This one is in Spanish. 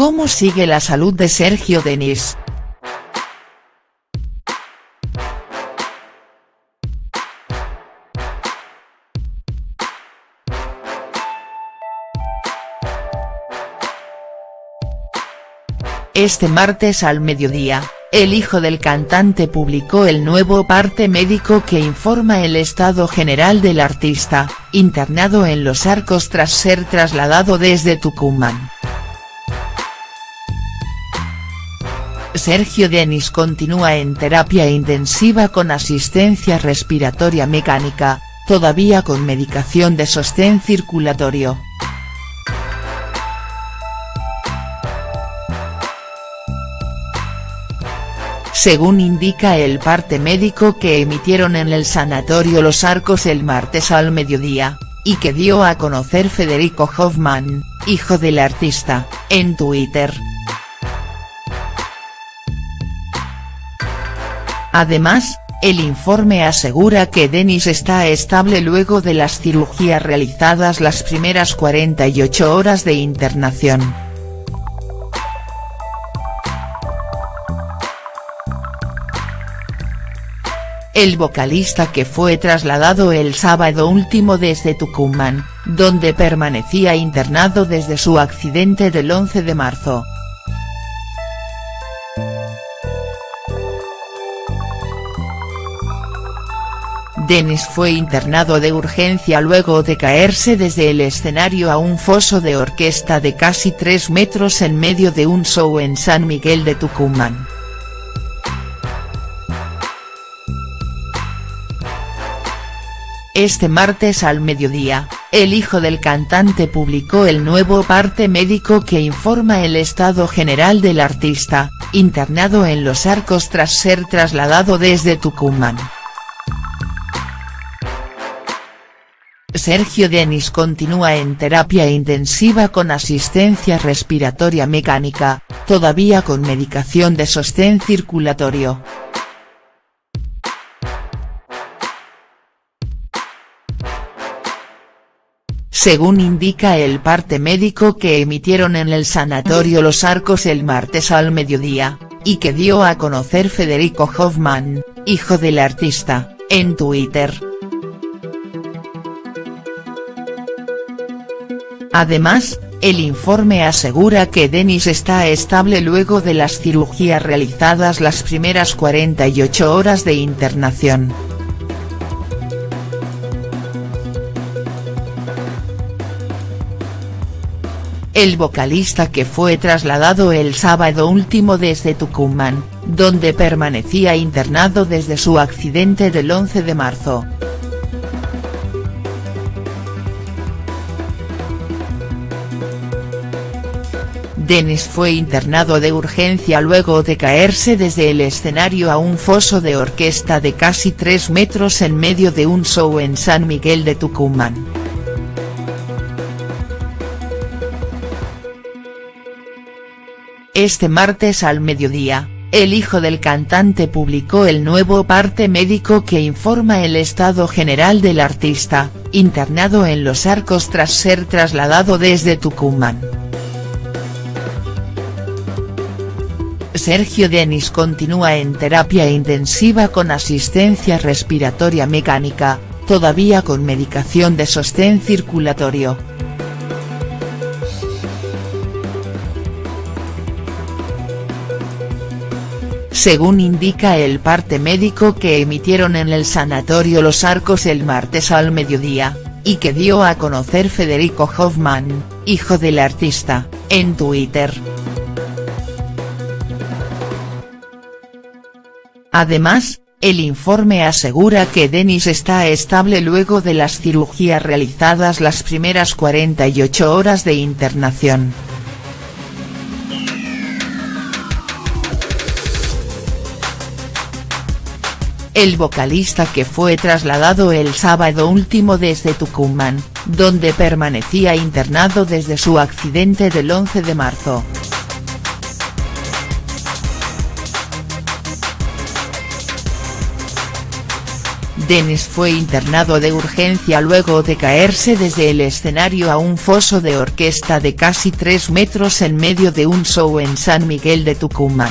¿Cómo sigue la salud de Sergio Denis?. Este martes al mediodía, el hijo del cantante publicó el nuevo parte médico que informa el estado general del artista, internado en Los Arcos tras ser trasladado desde Tucumán. Sergio Denis continúa en terapia intensiva con asistencia respiratoria mecánica, todavía con medicación de sostén circulatorio. según indica el parte médico que emitieron en el Sanatorio Los Arcos el martes al mediodía, y que dio a conocer Federico Hoffman, hijo del artista, en Twitter. Además, el informe asegura que Denis está estable luego de las cirugías realizadas las primeras 48 horas de internación. el vocalista que fue trasladado el sábado último desde Tucumán, donde permanecía internado desde su accidente del 11 de marzo. Denis fue internado de urgencia luego de caerse desde el escenario a un foso de orquesta de casi 3 metros en medio de un show en San Miguel de Tucumán. Este martes al mediodía, el hijo del cantante publicó el nuevo parte médico que informa el estado general del artista, internado en Los Arcos tras ser trasladado desde Tucumán. Sergio Denis continúa en terapia intensiva con asistencia respiratoria mecánica, todavía con medicación de sostén circulatorio. según indica el parte médico que emitieron en el Sanatorio Los Arcos el martes al mediodía, y que dio a conocer Federico Hoffman, hijo del artista, en Twitter. Además, el informe asegura que Denis está estable luego de las cirugías realizadas las primeras 48 horas de internación. el vocalista que fue trasladado el sábado último desde Tucumán, donde permanecía internado desde su accidente del 11 de marzo. Denis fue internado de urgencia luego de caerse desde el escenario a un foso de orquesta de casi 3 metros en medio de un show en San Miguel de Tucumán. Este martes al mediodía, el hijo del cantante publicó el nuevo parte médico que informa el estado general del artista, internado en Los Arcos tras ser trasladado desde Tucumán. Sergio Denis continúa en terapia intensiva con asistencia respiratoria mecánica, todavía con medicación de sostén circulatorio. según indica el parte médico que emitieron en el Sanatorio Los Arcos el martes al mediodía, y que dio a conocer Federico Hoffman, hijo del artista, en Twitter. Además, el informe asegura que Denis está estable luego de las cirugías realizadas las primeras 48 horas de internación. el vocalista que fue trasladado el sábado último desde Tucumán, donde permanecía internado desde su accidente del 11 de marzo. Denis fue internado de urgencia luego de caerse desde el escenario a un foso de orquesta de casi 3 metros en medio de un show en San Miguel de Tucumán.